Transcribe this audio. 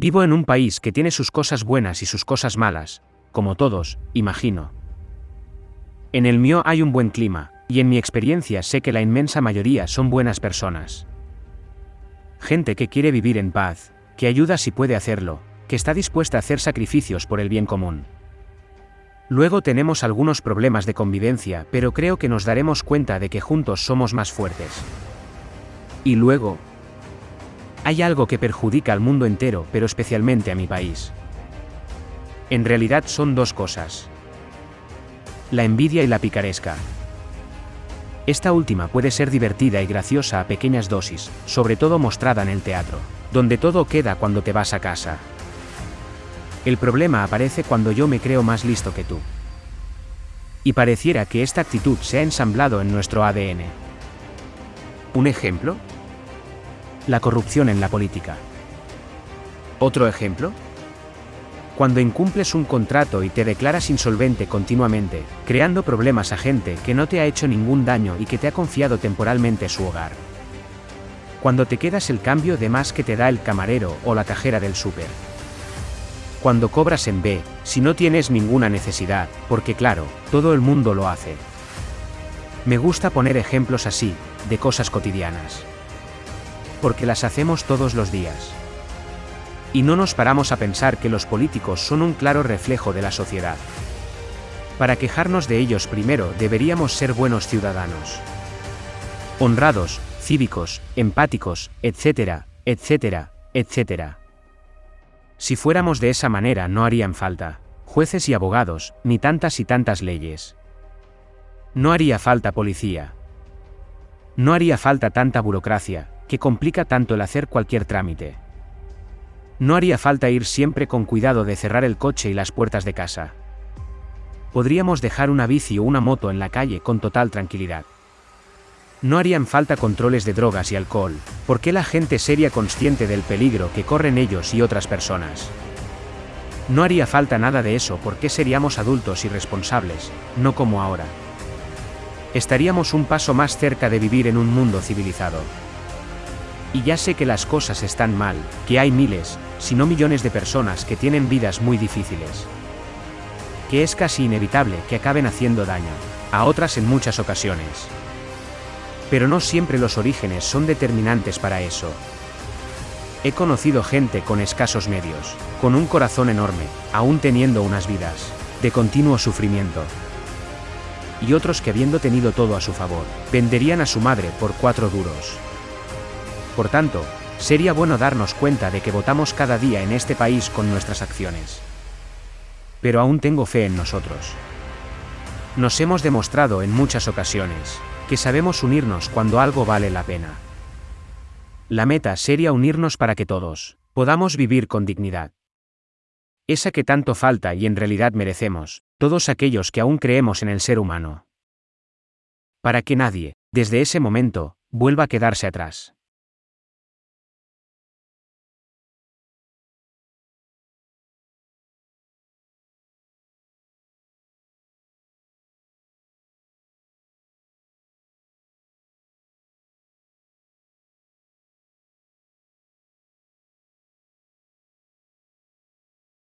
Vivo en un país que tiene sus cosas buenas y sus cosas malas, como todos, imagino. En el mío hay un buen clima, y en mi experiencia sé que la inmensa mayoría son buenas personas. Gente que quiere vivir en paz, que ayuda si puede hacerlo, que está dispuesta a hacer sacrificios por el bien común. Luego tenemos algunos problemas de convivencia, pero creo que nos daremos cuenta de que juntos somos más fuertes. Y luego, hay algo que perjudica al mundo entero, pero especialmente a mi país. En realidad son dos cosas. La envidia y la picaresca. Esta última puede ser divertida y graciosa a pequeñas dosis, sobre todo mostrada en el teatro, donde todo queda cuando te vas a casa. El problema aparece cuando yo me creo más listo que tú. Y pareciera que esta actitud se ha ensamblado en nuestro ADN. ¿Un ejemplo? La corrupción en la política. ¿Otro ejemplo? Cuando incumples un contrato y te declaras insolvente continuamente, creando problemas a gente que no te ha hecho ningún daño y que te ha confiado temporalmente su hogar. Cuando te quedas el cambio de más que te da el camarero o la cajera del súper cuando cobras en B, si no tienes ninguna necesidad, porque claro, todo el mundo lo hace. Me gusta poner ejemplos así, de cosas cotidianas. Porque las hacemos todos los días. Y no nos paramos a pensar que los políticos son un claro reflejo de la sociedad. Para quejarnos de ellos primero deberíamos ser buenos ciudadanos. Honrados, cívicos, empáticos, etcétera, etcétera, etcétera. Si fuéramos de esa manera no harían falta jueces y abogados, ni tantas y tantas leyes. No haría falta policía. No haría falta tanta burocracia, que complica tanto el hacer cualquier trámite. No haría falta ir siempre con cuidado de cerrar el coche y las puertas de casa. Podríamos dejar una bici o una moto en la calle con total tranquilidad. No harían falta controles de drogas y alcohol, porque la gente sería consciente del peligro que corren ellos y otras personas. No haría falta nada de eso porque seríamos adultos y responsables, no como ahora. Estaríamos un paso más cerca de vivir en un mundo civilizado. Y ya sé que las cosas están mal, que hay miles, si no millones de personas que tienen vidas muy difíciles. Que es casi inevitable que acaben haciendo daño, a otras en muchas ocasiones. Pero no siempre los orígenes son determinantes para eso. He conocido gente con escasos medios, con un corazón enorme, aún teniendo unas vidas, de continuo sufrimiento. Y otros que habiendo tenido todo a su favor, venderían a su madre por cuatro duros. Por tanto, sería bueno darnos cuenta de que votamos cada día en este país con nuestras acciones. Pero aún tengo fe en nosotros. Nos hemos demostrado en muchas ocasiones, que sabemos unirnos cuando algo vale la pena. La meta sería unirnos para que todos podamos vivir con dignidad. Esa que tanto falta y en realidad merecemos, todos aquellos que aún creemos en el ser humano. Para que nadie, desde ese momento, vuelva a quedarse atrás.